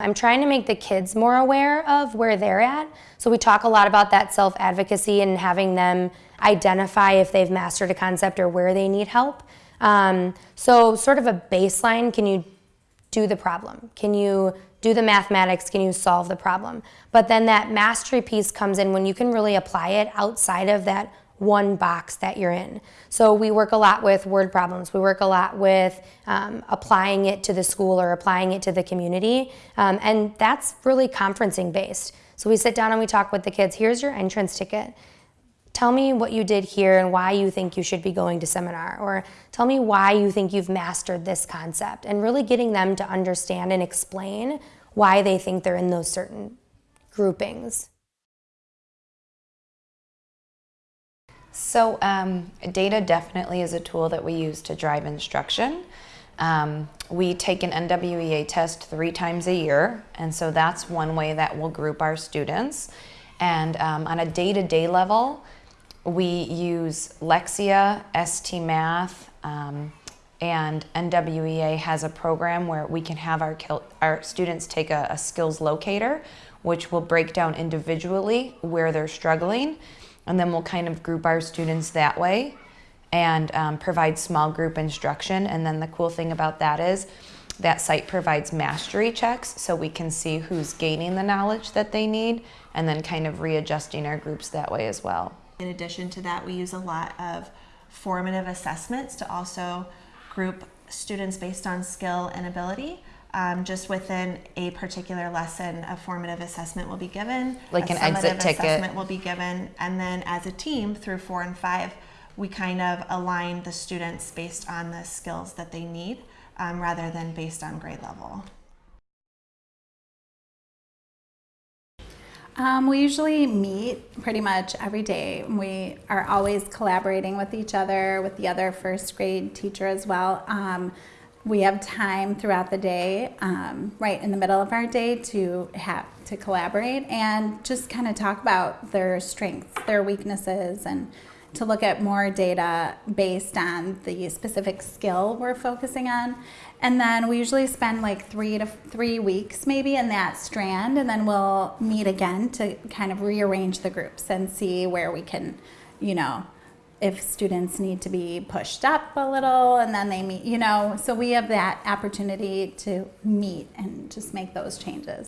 I'm trying to make the kids more aware of where they're at. So we talk a lot about that self-advocacy and having them identify if they've mastered a concept or where they need help. Um, so sort of a baseline, can you do the problem? Can you do the mathematics? Can you solve the problem? But then that mastery piece comes in when you can really apply it outside of that one box that you're in. So we work a lot with word problems. We work a lot with um, applying it to the school or applying it to the community. Um, and that's really conferencing based. So we sit down and we talk with the kids. Here's your entrance ticket. Tell me what you did here and why you think you should be going to seminar. Or tell me why you think you've mastered this concept. And really getting them to understand and explain why they think they're in those certain groupings. So um, data definitely is a tool that we use to drive instruction. Um, we take an NWEA test three times a year, and so that's one way that we'll group our students. And um, on a day-to-day -day level, we use Lexia, ST Math, um, and NWEA has a program where we can have our, our students take a, a skills locator, which will break down individually where they're struggling and then we'll kind of group our students that way and um, provide small group instruction. And then the cool thing about that is that site provides mastery checks so we can see who's gaining the knowledge that they need and then kind of readjusting our groups that way as well. In addition to that, we use a lot of formative assessments to also group students based on skill and ability um, just within a particular lesson, a formative assessment will be given. Like an exit ticket. assessment will be given. And then as a team through four and five, we kind of align the students based on the skills that they need um, rather than based on grade level. Um, we usually meet pretty much every day. We are always collaborating with each other, with the other first grade teacher as well. Um, we have time throughout the day, um, right in the middle of our day, to have to collaborate and just kind of talk about their strengths, their weaknesses, and to look at more data based on the specific skill we're focusing on. And then we usually spend like three to three weeks maybe in that strand, and then we'll meet again to kind of rearrange the groups and see where we can, you know, if students need to be pushed up a little and then they meet, you know, so we have that opportunity to meet and just make those changes.